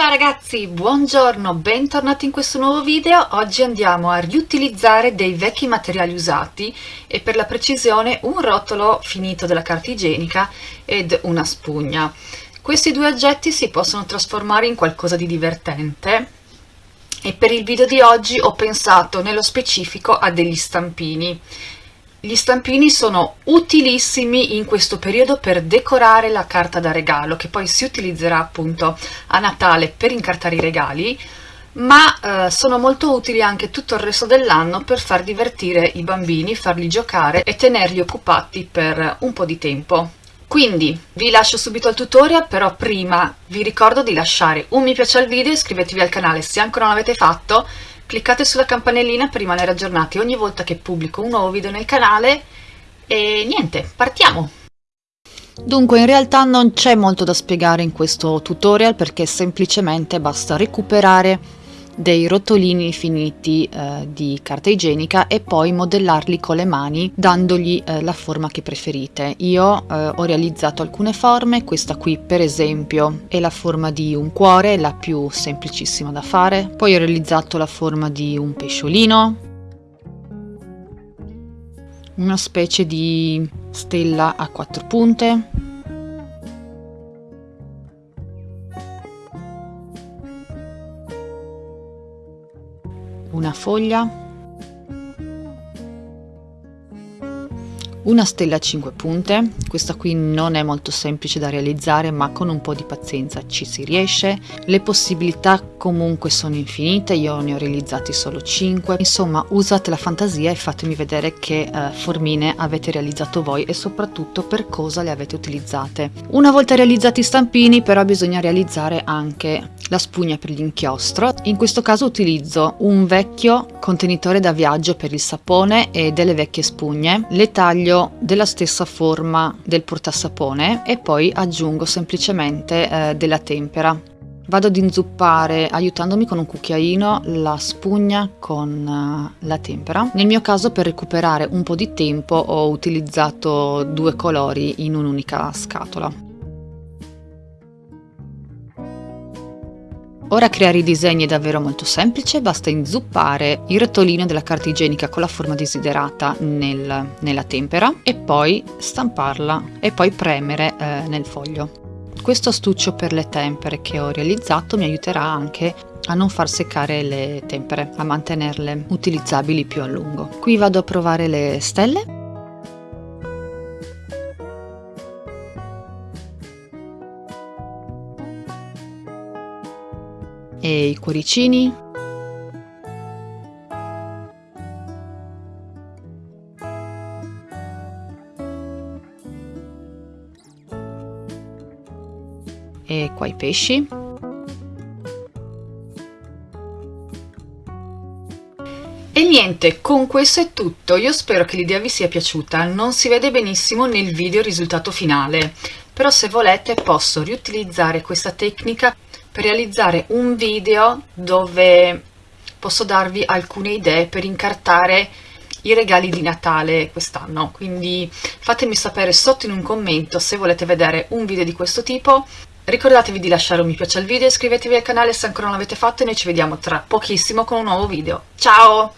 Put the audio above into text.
Ciao ragazzi, buongiorno, bentornati in questo nuovo video. Oggi andiamo a riutilizzare dei vecchi materiali usati e per la precisione un rotolo finito della carta igienica ed una spugna. Questi due oggetti si possono trasformare in qualcosa di divertente e per il video di oggi ho pensato nello specifico a degli stampini gli stampini sono utilissimi in questo periodo per decorare la carta da regalo, che poi si utilizzerà appunto a Natale per incartare i regali, ma eh, sono molto utili anche tutto il resto dell'anno per far divertire i bambini, farli giocare e tenerli occupati per un po' di tempo. Quindi vi lascio subito al tutorial, però prima vi ricordo di lasciare un mi piace al video, iscrivetevi al canale se ancora non l'avete fatto cliccate sulla campanellina per rimanere aggiornati ogni volta che pubblico un nuovo video nel canale e niente, partiamo! Dunque in realtà non c'è molto da spiegare in questo tutorial perché semplicemente basta recuperare dei rotolini finiti eh, di carta igienica e poi modellarli con le mani dandogli eh, la forma che preferite. Io eh, ho realizzato alcune forme, questa qui per esempio è la forma di un cuore, la più semplicissima da fare, poi ho realizzato la forma di un pesciolino, una specie di stella a quattro punte, una foglia una stella a 5 punte questa qui non è molto semplice da realizzare ma con un po' di pazienza ci si riesce. Le possibilità comunque sono infinite io ne ho realizzati solo 5 insomma usate la fantasia e fatemi vedere che eh, formine avete realizzato voi e soprattutto per cosa le avete utilizzate. Una volta realizzati i stampini però bisogna realizzare anche la spugna per l'inchiostro. In questo caso utilizzo un vecchio contenitore da viaggio per il sapone e delle vecchie spugne. Le taglio taglio della stessa forma del portasapone e poi aggiungo semplicemente eh, della tempera. Vado ad inzuppare aiutandomi con un cucchiaino la spugna con uh, la tempera. Nel mio caso per recuperare un po' di tempo ho utilizzato due colori in un'unica scatola. Ora creare i disegni è davvero molto semplice, basta inzuppare il rotolino della carta igienica con la forma desiderata nel, nella tempera e poi stamparla e poi premere eh, nel foglio. Questo astuccio per le tempere che ho realizzato mi aiuterà anche a non far seccare le tempere, a mantenerle utilizzabili più a lungo. Qui vado a provare le stelle e i cuoricini. E qua i pesci. E niente, con questo è tutto, io spero che l'idea vi sia piaciuta, non si vede benissimo nel video il risultato finale, però se volete posso riutilizzare questa tecnica per realizzare un video dove posso darvi alcune idee per incartare i regali di Natale quest'anno. Quindi fatemi sapere sotto in un commento se volete vedere un video di questo tipo. Ricordatevi di lasciare un mi piace al video iscrivetevi al canale se ancora non l'avete fatto e noi ci vediamo tra pochissimo con un nuovo video. Ciao